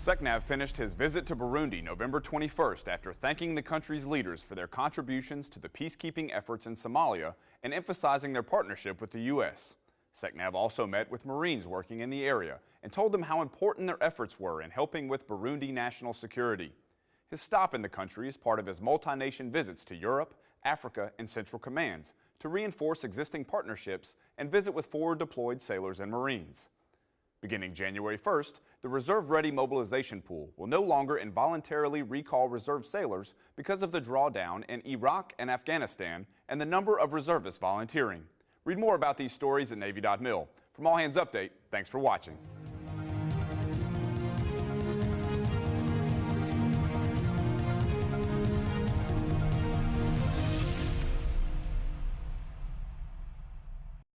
SECNAV finished his visit to Burundi November 21st after thanking the country's leaders for their contributions to the peacekeeping efforts in Somalia and emphasizing their partnership with the U.S. SECNAV also met with Marines working in the area and told them how important their efforts were in helping with Burundi national security. His stop in the country is part of his multi-nation visits to Europe, Africa, and Central Commands to reinforce existing partnerships and visit with forward deployed sailors and Marines. Beginning January 1st, the Reserve Ready Mobilization Pool will no longer involuntarily recall reserve sailors because of the drawdown in Iraq and Afghanistan and the number of reservists volunteering. Read more about these stories at Navy.mil. From All Hands Update, thanks for watching.